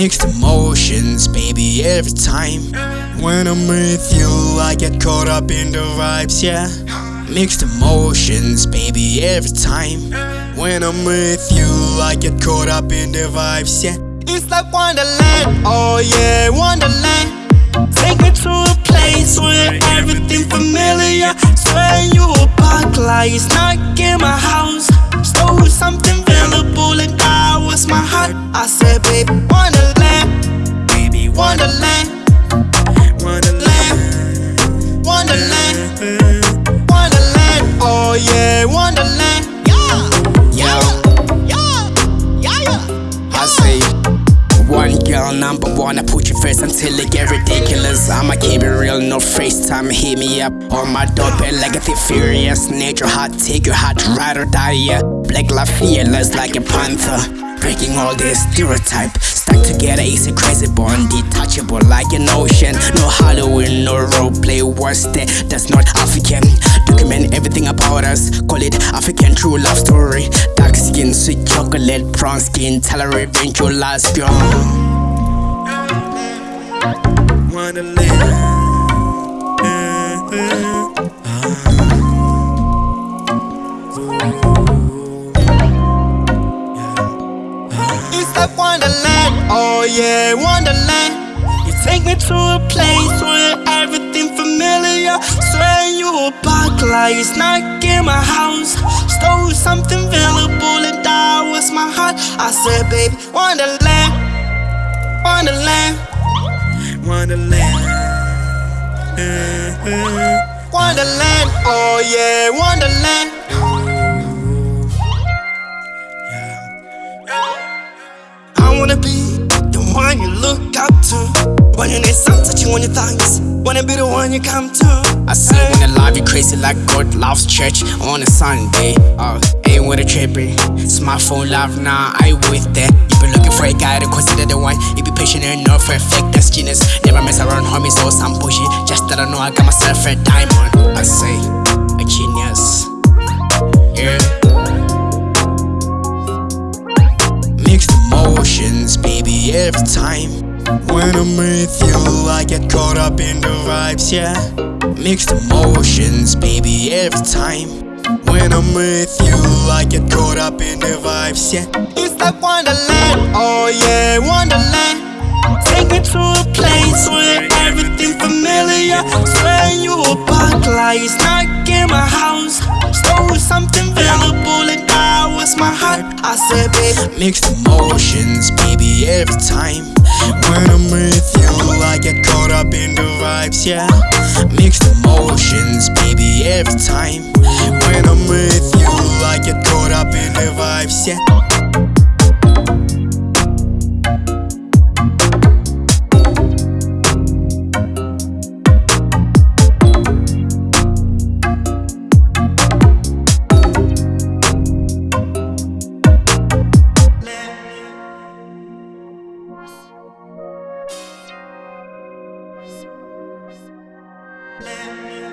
Mixed emotions, baby, every time. When I'm with you, I get caught up in the vibes, yeah. Mixed emotions, baby, every time. When I'm with you, I get caught up in the vibes, yeah. It's like Wonderland, oh yeah, Wonderland. Take me to a place where everything familiar. Swear you a park like it's not in my house. Stole something valuable and that was my heart. I said, baby, Wonderland, Wonderland. Oh yeah, Wonderland. Yeah, yeah, yeah, yeah. yeah. I say. One girl, number one, I put you first until it get ridiculous. I'ma keep it real, no FaceTime, hit me up on my doorbell like a thief furious. Nature hot, take your heart, ride or die, yeah. Black life fearless like a panther. Breaking all this stereotype, stuck together, easy, crazy bond, detachable like an ocean. No Halloween, no role play, what's that? That's not African. Document everything about us, call it African true love story. Dark skin, sweet chocolate, brown skin, revenge your last girl. Wonderland. It's yeah, Wonderland. You take me to a place where everything familiar. Swear you a park like it's not in my house. Stole something valuable and that was my heart. I said, baby, Wonderland, Wonderland, Wonderland. Wonderland, oh yeah, Wonderland. Up to. When you need some touching on your thighs. Wanna be the one you come to. I say when I love you crazy like God loves church on a Sunday. Oh, ain't with a trippy. Smartphone love now, I with that. You been looking for a guy to consider the one. You be patient enough for a fake that's genius. Never mess around homies or some pushy Just that I know I got myself a diamond. I say, a genius. Yeah. Mixed emotions, baby, every time. When I'm with you, I get caught up in the vibes, yeah. Mixed emotions, baby, every time. When I'm with you, I get caught up in the vibes, yeah. It's like Wonderland, oh yeah, Wonderland. Take me to a place where everything familiar. Swear you a park like it's not in my house. Stole something valuable and that was my heart. I said, baby, mixed emotions, baby, every time. When I'm with you, I get caught up in the vibes, yeah. Mixed emotions, baby, every time. When I'm with you, I get caught up in the vibes, yeah. Música